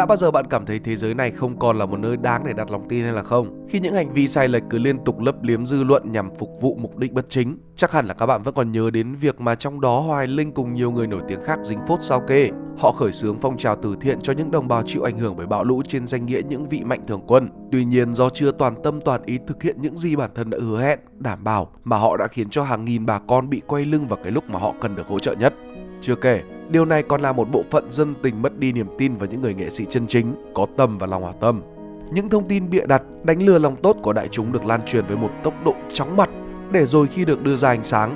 Đã bao giờ bạn cảm thấy thế giới này không còn là một nơi đáng để đặt lòng tin hay là không? Khi những hành vi sai lệch cứ liên tục lấp liếm dư luận nhằm phục vụ mục đích bất chính, chắc hẳn là các bạn vẫn còn nhớ đến việc mà trong đó Hoài Linh cùng nhiều người nổi tiếng khác dính phốt sao kê. Họ khởi xướng phong trào từ thiện cho những đồng bào chịu ảnh hưởng bởi bão lũ trên danh nghĩa những vị mạnh thường quân. Tuy nhiên do chưa toàn tâm toàn ý thực hiện những gì bản thân đã hứa hẹn, đảm bảo mà họ đã khiến cho hàng nghìn bà con bị quay lưng vào cái lúc mà họ cần được hỗ trợ nhất. Chưa kể, điều này còn là một bộ phận dân tình mất đi niềm tin vào những người nghệ sĩ chân chính, có tâm và lòng hảo tâm. Những thông tin bịa đặt, đánh lừa lòng tốt của đại chúng được lan truyền với một tốc độ chóng mặt, để rồi khi được đưa ra ánh sáng,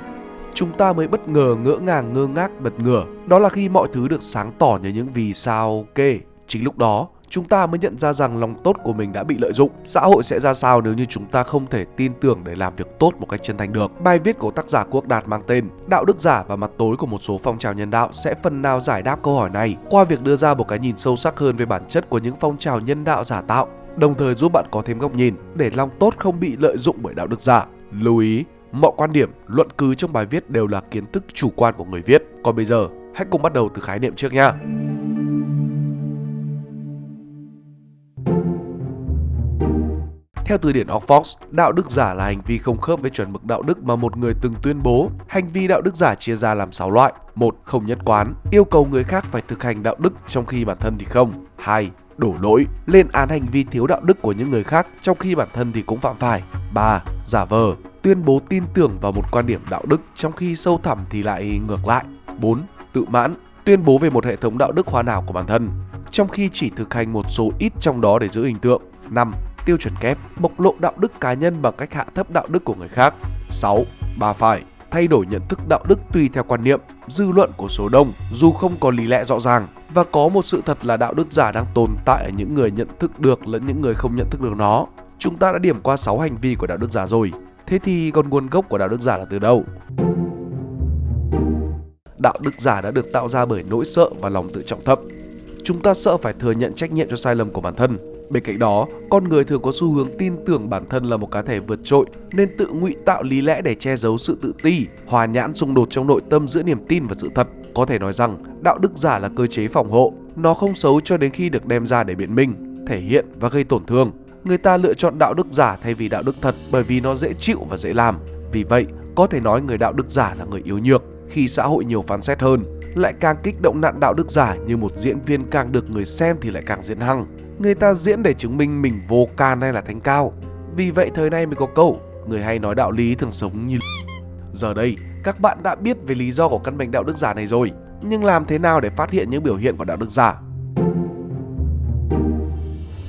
chúng ta mới bất ngờ ngỡ ngàng ngơ ngác bật ngửa. Đó là khi mọi thứ được sáng tỏ như những vì sao kê. Chính lúc đó, chúng ta mới nhận ra rằng lòng tốt của mình đã bị lợi dụng. Xã hội sẽ ra sao nếu như chúng ta không thể tin tưởng để làm việc tốt một cách chân thành được. Bài viết của tác giả Quốc Đạt mang tên Đạo đức giả và mặt tối của một số phong trào nhân đạo sẽ phần nào giải đáp câu hỏi này qua việc đưa ra một cái nhìn sâu sắc hơn về bản chất của những phong trào nhân đạo giả tạo, đồng thời giúp bạn có thêm góc nhìn để lòng tốt không bị lợi dụng bởi đạo đức giả. Lưu ý, mọi quan điểm, luận cứ trong bài viết đều là kiến thức chủ quan của người viết. Còn bây giờ, hãy cùng bắt đầu từ khái niệm trước nha. Theo từ điển Oxford, đạo đức giả là hành vi không khớp với chuẩn mực đạo đức mà một người từng tuyên bố. Hành vi đạo đức giả chia ra làm 6 loại. một Không nhất quán, yêu cầu người khác phải thực hành đạo đức trong khi bản thân thì không. 2. Đổ lỗi, lên án hành vi thiếu đạo đức của những người khác trong khi bản thân thì cũng phạm phải. 3. Giả vờ, tuyên bố tin tưởng vào một quan điểm đạo đức trong khi sâu thẳm thì lại ngược lại. 4. Tự mãn, tuyên bố về một hệ thống đạo đức hoàn hảo của bản thân, trong khi chỉ thực hành một số ít trong đó để giữ hình tượng. 5 tiêu chuẩn kép, bộc lộ đạo đức cá nhân bằng cách hạ thấp đạo đức của người khác. 6. Ba phải thay đổi nhận thức đạo đức tùy theo quan niệm, dư luận của số đông dù không có lý lẽ rõ ràng và có một sự thật là đạo đức giả đang tồn tại ở những người nhận thức được lẫn những người không nhận thức được nó. Chúng ta đã điểm qua 6 hành vi của đạo đức giả rồi. Thế thì còn nguồn gốc của đạo đức giả là từ đâu? Đạo đức giả đã được tạo ra bởi nỗi sợ và lòng tự trọng thấp. Chúng ta sợ phải thừa nhận trách nhiệm cho sai lầm của bản thân Bên cạnh đó, con người thường có xu hướng tin tưởng bản thân là một cá thể vượt trội nên tự ngụy tạo lý lẽ để che giấu sự tự ti, hòa nhãn xung đột trong nội tâm giữa niềm tin và sự thật. Có thể nói rằng, đạo đức giả là cơ chế phòng hộ, nó không xấu cho đến khi được đem ra để biện minh, thể hiện và gây tổn thương. Người ta lựa chọn đạo đức giả thay vì đạo đức thật bởi vì nó dễ chịu và dễ làm. Vì vậy, có thể nói người đạo đức giả là người yếu nhược khi xã hội nhiều phán xét hơn lại càng kích động nạn đạo đức giả như một diễn viên càng được người xem thì lại càng diễn hăng. Người ta diễn để chứng minh mình vô can hay là thanh cao. Vì vậy thời nay mới có câu, Người hay nói đạo lý thường sống như Giờ đây, các bạn đã biết về lý do của căn bệnh đạo đức giả này rồi. Nhưng làm thế nào để phát hiện những biểu hiện của đạo đức giả?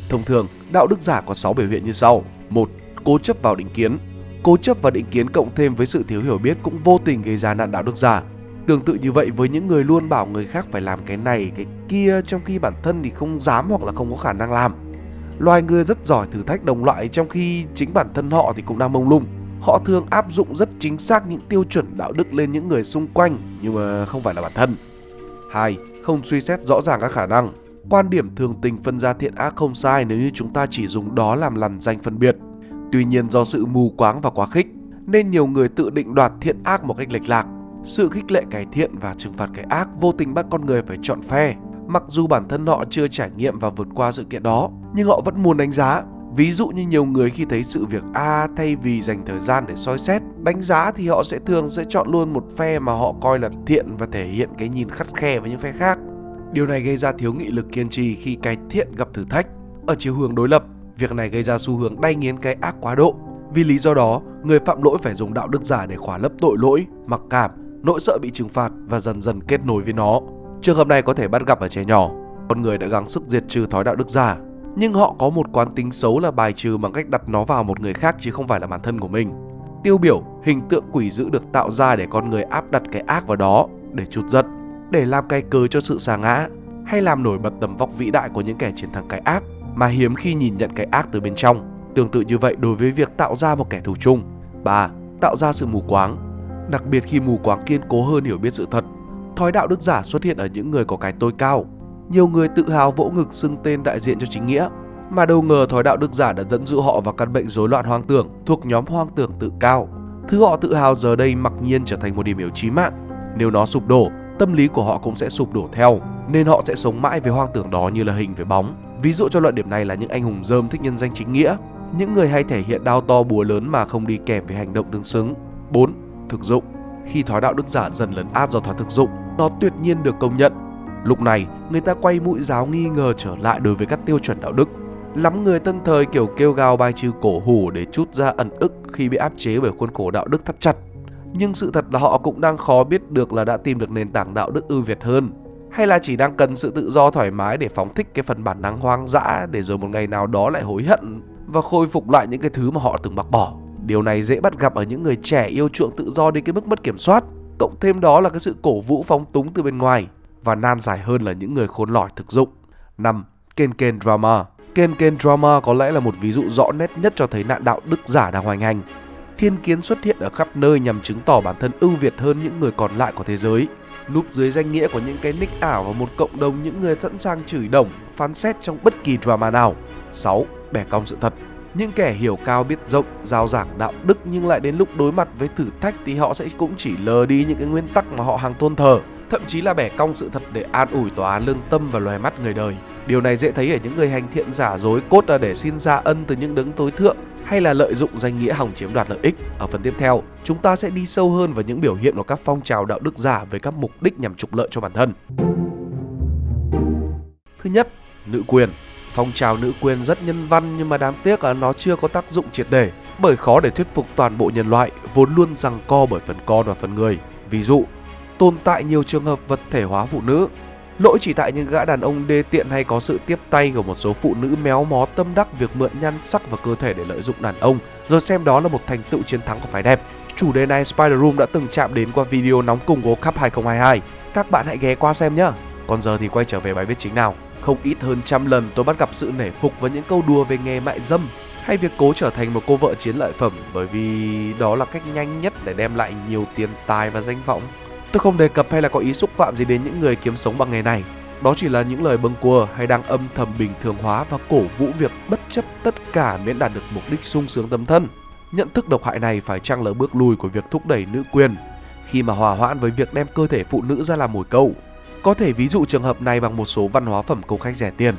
Thông thường, đạo đức giả có 6 biểu hiện như sau. Một, Cố chấp vào định kiến. Cố chấp và định kiến cộng thêm với sự thiếu hiểu biết cũng vô tình gây ra nạn đạo đức giả. Tương tự như vậy với những người luôn bảo người khác phải làm cái này, cái kia trong khi bản thân thì không dám hoặc là không có khả năng làm. Loài người rất giỏi thử thách đồng loại trong khi chính bản thân họ thì cũng đang mông lung. Họ thường áp dụng rất chính xác những tiêu chuẩn đạo đức lên những người xung quanh nhưng mà không phải là bản thân. 2. Không suy xét rõ ràng các khả năng. Quan điểm thường tình phân ra thiện ác không sai nếu như chúng ta chỉ dùng đó làm lằn danh phân biệt. Tuy nhiên do sự mù quáng và quá khích nên nhiều người tự định đoạt thiện ác một cách lệch lạc sự khích lệ cải thiện và trừng phạt cái ác vô tình bắt con người phải chọn phe. Mặc dù bản thân họ chưa trải nghiệm và vượt qua sự kiện đó, nhưng họ vẫn muốn đánh giá. Ví dụ như nhiều người khi thấy sự việc A thay vì dành thời gian để soi xét, đánh giá thì họ sẽ thường sẽ chọn luôn một phe mà họ coi là thiện và thể hiện cái nhìn khắt khe với những phe khác. Điều này gây ra thiếu nghị lực kiên trì khi cái thiện gặp thử thách. Ở chiều hướng đối lập, việc này gây ra xu hướng đay nghiến cái ác quá độ. Vì lý do đó, người phạm lỗi phải dùng đạo đức giả để khỏa lấp tội lỗi, mặc cảm nỗi sợ bị trừng phạt và dần dần kết nối với nó. Trường hợp này có thể bắt gặp ở trẻ nhỏ. Con người đã gắng sức diệt trừ thói đạo đức giả, nhưng họ có một quán tính xấu là bài trừ bằng cách đặt nó vào một người khác chứ không phải là bản thân của mình. Tiêu biểu, hình tượng quỷ dữ được tạo ra để con người áp đặt cái ác vào đó để trút giận, để làm cái cớ cho sự xa ngã hay làm nổi bật tầm vóc vĩ đại của những kẻ chiến thắng cái ác mà hiếm khi nhìn nhận cái ác từ bên trong. Tương tự như vậy đối với việc tạo ra một kẻ thù chung. 3. Tạo ra sự mù quáng đặc biệt khi mù quáng kiên cố hơn hiểu biết sự thật. Thói đạo đức giả xuất hiện ở những người có cái tôi cao. Nhiều người tự hào vỗ ngực xưng tên đại diện cho chính nghĩa, mà đâu ngờ thói đạo đức giả đã dẫn dụ họ vào căn bệnh rối loạn hoang tưởng thuộc nhóm hoang tưởng tự cao. Thứ họ tự hào giờ đây mặc nhiên trở thành một điểm yếu chí mạng. Nếu nó sụp đổ, tâm lý của họ cũng sẽ sụp đổ theo. nên họ sẽ sống mãi với hoang tưởng đó như là hình với bóng. Ví dụ cho luận điểm này là những anh hùng dơm thích nhân danh chính nghĩa, những người hay thể hiện đao to búa lớn mà không đi kèm với hành động tương xứng. 4. Thực dụng Khi thói đạo đức giả dần lấn át do thói thực dụng, nó tuyệt nhiên được công nhận. Lúc này, người ta quay mũi giáo nghi ngờ trở lại đối với các tiêu chuẩn đạo đức. Lắm người tân thời kiểu kêu gào bài trừ cổ hủ để chút ra ẩn ức khi bị áp chế bởi khuôn khổ đạo đức thắt chặt. Nhưng sự thật là họ cũng đang khó biết được là đã tìm được nền tảng đạo đức ưu việt hơn hay là chỉ đang cần sự tự do thoải mái để phóng thích cái phần bản năng hoang dã để rồi một ngày nào đó lại hối hận và khôi phục lại những cái thứ mà họ từng bác bỏ. Điều này dễ bắt gặp ở những người trẻ yêu chuộng tự do đến cái mức mất kiểm soát. Cộng thêm đó là cái sự cổ vũ phóng túng từ bên ngoài và nan giải hơn là những người khôn lỏi thực dụng. 5. Ken Ken Drama Ken Ken Drama có lẽ là một ví dụ rõ nét nhất cho thấy nạn đạo đức giả đang hoành hành. Thiên kiến xuất hiện ở khắp nơi nhằm chứng tỏ bản thân ưu việt hơn những người còn lại của thế giới núp dưới danh nghĩa của những cái nick ảo và một cộng đồng những người sẵn sàng chửi đồng, phán xét trong bất kỳ drama nào. 6. Bẻ cong sự thật những kẻ hiểu cao biết rộng, giao giảng đạo đức nhưng lại đến lúc đối mặt với thử thách thì họ sẽ cũng chỉ lờ đi những cái nguyên tắc mà họ hàng tôn thờ, thậm chí là bẻ cong sự thật để an ủi tòa án lương tâm và loài mắt người đời. Điều này dễ thấy ở những người hành thiện giả dối cốt là để xin ra ân từ những đấng tối thượng hay là lợi dụng danh nghĩa hòng chiếm đoạt lợi ích. Ở phần tiếp theo, chúng ta sẽ đi sâu hơn vào những biểu hiện của các phong trào đạo đức giả với các mục đích nhằm trục lợi cho bản thân. Thứ nhất, nữ quyền. Phong trào nữ quyền rất nhân văn nhưng mà đáng tiếc là nó chưa có tác dụng triệt để bởi khó để thuyết phục toàn bộ nhân loại vốn luôn rằng co bởi phần con và phần người. Ví dụ, tồn tại nhiều trường hợp vật thể hóa phụ nữ Lỗi chỉ tại những gã đàn ông đê tiện hay có sự tiếp tay của một số phụ nữ méo mó tâm đắc việc mượn nhan sắc và cơ thể để lợi dụng đàn ông, rồi xem đó là một thành tựu chiến thắng của phái đẹp. Chủ đề này Spider Room đã từng chạm đến qua video nóng cùng World Cup 2022. Các bạn hãy ghé qua xem nhé. Còn giờ thì quay trở về bài viết chính nào. Không ít hơn trăm lần tôi bắt gặp sự nể phục với những câu đùa về nghề mại dâm hay việc cố trở thành một cô vợ chiến lợi phẩm, bởi vì đó là cách nhanh nhất để đem lại nhiều tiền tài và danh vọng. Tôi không đề cập hay là có ý xúc phạm gì đến những người kiếm sống bằng nghề này. Đó chỉ là những lời bâng quơ hay đang âm thầm bình thường hóa và cổ vũ việc bất chấp tất cả miễn đạt được mục đích sung sướng tâm thân. Nhận thức độc hại này phải chăng là bước lùi của việc thúc đẩy nữ quyền khi mà hòa hoãn với việc đem cơ thể phụ nữ ra làm mồi câu. Có thể ví dụ trường hợp này bằng một số văn hóa phẩm câu khách rẻ tiền.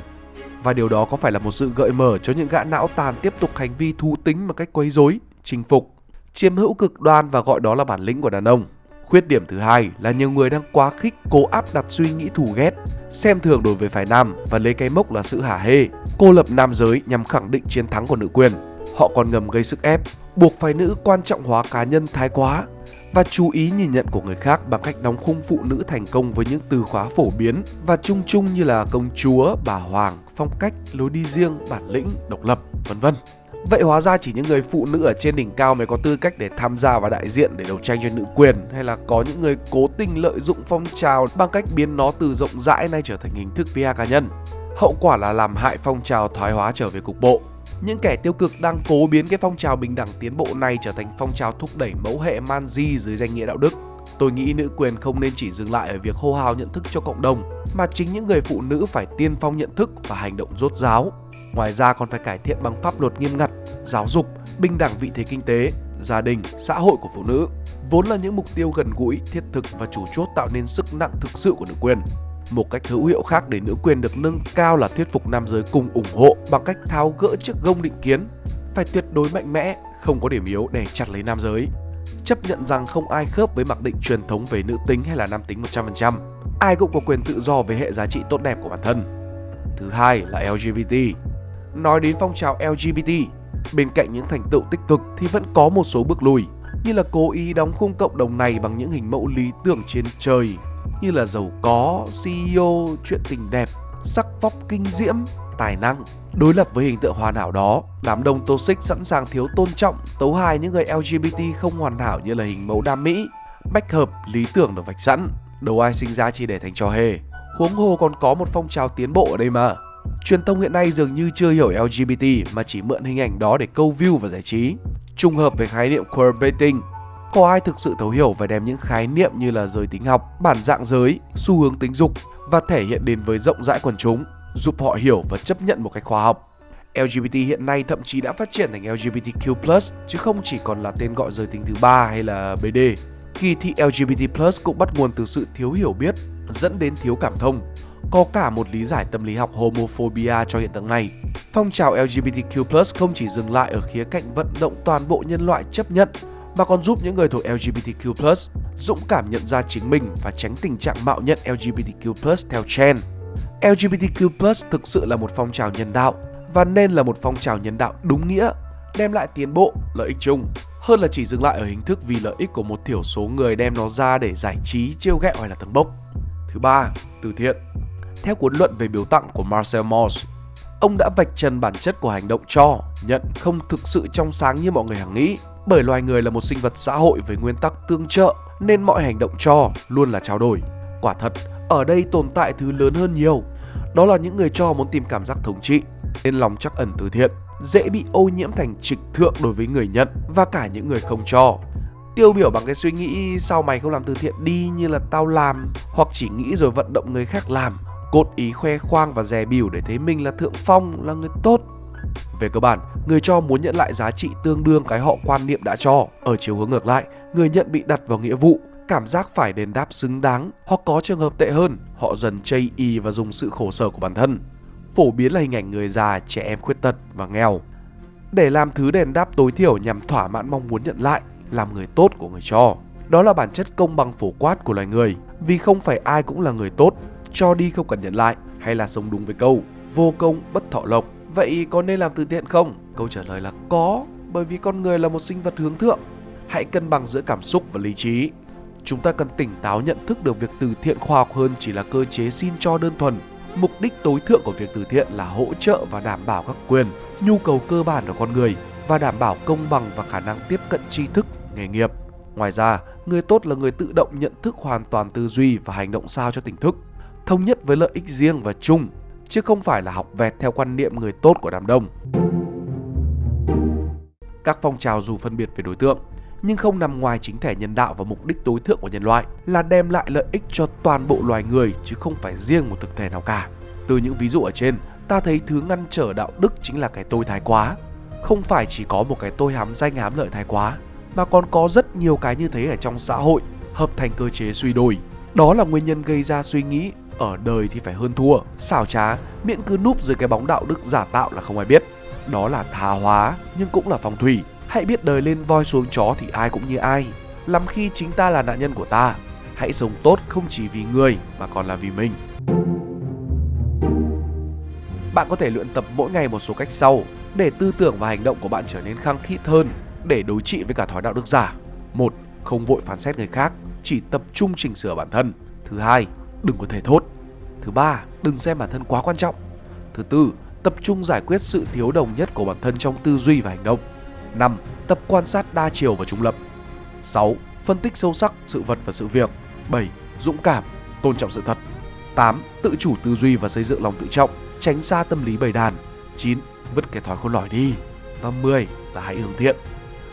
Và điều đó có phải là một sự gợi mở cho những gã não tàn tiếp tục hành vi thú tính một cách quấy rối, chinh phục, chiếm hữu cực đoan và gọi đó là bản lĩnh của đàn ông. Khuyết điểm thứ hai là nhiều người đang quá khích cố áp đặt suy nghĩ thù ghét, xem thường đối với phái nam và lấy cái mốc là sự hả hê, cô lập nam giới nhằm khẳng định chiến thắng của nữ quyền. Họ còn ngầm gây sức ép, buộc phái nữ quan trọng hóa cá nhân thái quá và chú ý nhìn nhận của người khác bằng cách đóng khung phụ nữ thành công với những từ khóa phổ biến và chung chung như là công chúa, bà hoàng, phong cách, lối đi riêng, bản lĩnh, độc lập, vân vân. Vậy hóa ra chỉ những người phụ nữ ở trên đỉnh cao mới có tư cách để tham gia và đại diện để đấu tranh cho nữ quyền hay là có những người cố tình lợi dụng phong trào bằng cách biến nó từ rộng rãi nay trở thành hình thức PR cá nhân. Hậu quả là làm hại phong trào thoái hóa trở về cục bộ. Những kẻ tiêu cực đang cố biến cái phong trào bình đẳng tiến bộ này trở thành phong trào thúc đẩy mẫu hệ man di dưới danh nghĩa đạo đức. Tôi nghĩ nữ quyền không nên chỉ dừng lại ở việc hô hào nhận thức cho cộng đồng, mà chính những người phụ nữ phải tiên phong nhận thức và hành động rốt ráo. Ngoài ra còn phải cải thiện bằng pháp luật nghiêm ngặt, giáo dục, bình đẳng vị thế kinh tế, gia đình, xã hội của phụ nữ, vốn là những mục tiêu gần gũi, thiết thực và chủ chốt tạo nên sức nặng thực sự của nữ quyền. Một cách hữu hiệu khác để nữ quyền được nâng cao là thuyết phục nam giới cùng ủng hộ bằng cách tháo gỡ chiếc gông định kiến, phải tuyệt đối mạnh mẽ, không có điểm yếu để chặt lấy nam giới. Chấp nhận rằng không ai khớp với mặc định truyền thống về nữ tính hay là nam tính 100%. Ai cũng có quyền tự do về hệ giá trị tốt đẹp của bản thân. Thứ hai là LGBT. Nói đến phong trào LGBT, bên cạnh những thành tựu tích cực thì vẫn có một số bước lùi, như là cố ý đóng khung cộng đồng này bằng những hình mẫu lý tưởng trên trời, như là giàu có, CEO, chuyện tình đẹp, sắc vóc kinh diễm, tài năng. Đối lập với hình tượng hoàn hảo đó, đám đông toxic sẵn sàng thiếu tôn trọng, tấu hài những người LGBT không hoàn hảo như là hình mẫu đam mỹ, bách hợp, lý tưởng được vạch sẵn, đâu ai sinh ra chỉ để thành trò hề. Huống hồ còn có một phong trào tiến bộ ở đây mà. Truyền thông hiện nay dường như chưa hiểu LGBT mà chỉ mượn hình ảnh đó để câu view và giải trí. Trùng hợp về khái niệm queerbaiting, có ai thực sự thấu hiểu và đem những khái niệm như là giới tính học, bản dạng giới, xu hướng tính dục và thể hiện đến với rộng rãi quần chúng, giúp họ hiểu và chấp nhận một cách khoa học. LGBT hiện nay thậm chí đã phát triển thành LGBTQ+, chứ không chỉ còn là tên gọi giới tính thứ ba hay là BD. Kỳ thị LGBT+ cũng bắt nguồn từ sự thiếu hiểu biết, dẫn đến thiếu cảm thông, có cả một lý giải tâm lý học homophobia cho hiện tượng này. Phong trào LGBTQ+ không chỉ dừng lại ở khía cạnh vận động toàn bộ nhân loại chấp nhận mà còn giúp những người thuộc LGBTQ+ dũng cảm nhận ra chính mình và tránh tình trạng mạo nhận LGBTQ+ theo trend. LGBTQ+ thực sự là một phong trào nhân đạo và nên là một phong trào nhân đạo đúng nghĩa, đem lại tiến bộ, lợi ích chung hơn là chỉ dừng lại ở hình thức vì lợi ích của một thiểu số người đem nó ra để giải trí, trêu ghẹo hay là tầng bốc. Thứ ba, từ thiện. Theo cuốn luận về biếu tặng của Marcel Mauss, ông đã vạch trần bản chất của hành động cho, nhận không thực sự trong sáng như mọi người hằng nghĩ. Bởi loài người là một sinh vật xã hội với nguyên tắc tương trợ nên mọi hành động cho luôn là trao đổi. Quả thật, ở đây tồn tại thứ lớn hơn nhiều. Đó là những người cho muốn tìm cảm giác thống trị, nên lòng chắc ẩn từ thiện dễ bị ô nhiễm thành trịch thượng đối với người nhận và cả những người không cho. Tiêu biểu bằng cái suy nghĩ sao mày không làm từ thiện đi như là tao làm hoặc chỉ nghĩ rồi vận động người khác làm, cốt ý khoe khoang và dè bỉu để thấy mình là thượng phong, là người tốt. Về cơ bản, người cho muốn nhận lại giá trị tương đương cái họ quan niệm đã cho. Ở chiều hướng ngược lại, người nhận bị đặt vào nghĩa vụ, cảm giác phải đền đáp xứng đáng hoặc có trường hợp tệ hơn, họ dần chây y và dùng sự khổ sở của bản thân phổ biến là hình ảnh người già, trẻ em khuyết tật và nghèo. Để làm thứ đền đáp tối thiểu nhằm thỏa mãn mong muốn nhận lại, làm người tốt của người cho. Đó là bản chất công bằng phổ quát của loài người, vì không phải ai cũng là người tốt, cho đi không cần nhận lại, hay là sống đúng với câu vô công bất thọ lộc. Vậy có nên làm từ thiện không? Câu trả lời là có, bởi vì con người là một sinh vật hướng thượng. Hãy cân bằng giữa cảm xúc và lý trí. Chúng ta cần tỉnh táo nhận thức được việc từ thiện khoa học hơn chỉ là cơ chế xin cho đơn thuần Mục đích tối thượng của việc từ thiện là hỗ trợ và đảm bảo các quyền, nhu cầu cơ bản của con người và đảm bảo công bằng và khả năng tiếp cận tri thức, nghề nghiệp. Ngoài ra, người tốt là người tự động nhận thức hoàn toàn tư duy và hành động sao cho tỉnh thức, thống nhất với lợi ích riêng và chung, chứ không phải là học vẹt theo quan niệm người tốt của đám đông. Các phong trào dù phân biệt về đối tượng, nhưng không nằm ngoài chính thể nhân đạo và mục đích tối thượng của nhân loại là đem lại lợi ích cho toàn bộ loài người chứ không phải riêng một thực thể nào cả. Từ những ví dụ ở trên, ta thấy thứ ngăn trở đạo đức chính là cái tôi thái quá. Không phải chỉ có một cái tôi hám danh hám lợi thái quá, mà còn có rất nhiều cái như thế ở trong xã hội, hợp thành cơ chế suy đồi. Đó là nguyên nhân gây ra suy nghĩ ở đời thì phải hơn thua, xảo trá, miễn cứ núp dưới cái bóng đạo đức giả tạo là không ai biết. Đó là tha hóa nhưng cũng là phong thủy, Hãy biết đời lên voi xuống chó thì ai cũng như ai. Lắm khi chính ta là nạn nhân của ta Hãy sống tốt không chỉ vì người mà còn là vì mình. Bạn có thể luyện tập mỗi ngày một số cách sau Để tư tưởng và hành động của bạn trở nên khăng khít hơn Để đối trị với cả thói đạo đức giả. Một Không vội phán xét người khác Chỉ tập trung chỉnh sửa bản thân. Thứ hai Đừng có thể thốt Thứ ba Đừng xem bản thân quá quan trọng Thứ tư Tập trung giải quyết sự thiếu đồng nhất của bản thân trong tư duy và hành động 5. Tập quan sát đa chiều và trung lập 6. Phân tích sâu sắc sự vật và sự việc 7. Dũng cảm, tôn trọng sự thật 8. Tự chủ tư duy và xây dựng lòng tự trọng Tránh xa tâm lý bầy đàn 9. Vứt cái thói khôn lỏi đi Và 10. Là hãy hướng thiện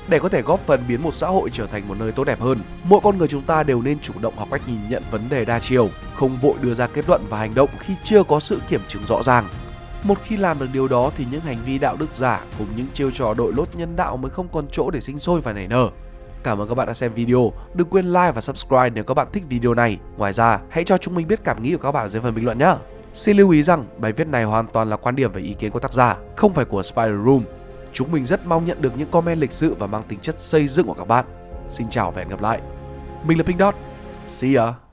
để có thể góp phần biến một xã hội trở thành một nơi tốt đẹp hơn, mỗi con người chúng ta đều nên chủ động học cách nhìn nhận vấn đề đa chiều, không vội đưa ra kết luận và hành động khi chưa có sự kiểm chứng rõ ràng. Một khi làm được điều đó thì những hành vi đạo đức giả cùng những chiêu trò đội lốt nhân đạo mới không còn chỗ để sinh sôi và nảy nở. Cảm ơn các bạn đã xem video. Đừng quên like và subscribe nếu các bạn thích video này. Ngoài ra, hãy cho chúng mình biết cảm nghĩ của các bạn dưới phần bình luận nhé. Xin lưu ý rằng bài viết này hoàn toàn là quan điểm và ý kiến của tác giả, không phải của Spider Room. Chúng mình rất mong nhận được những comment lịch sự và mang tính chất xây dựng của các bạn. Xin chào và hẹn gặp lại. Mình là Pink Dot. See ya.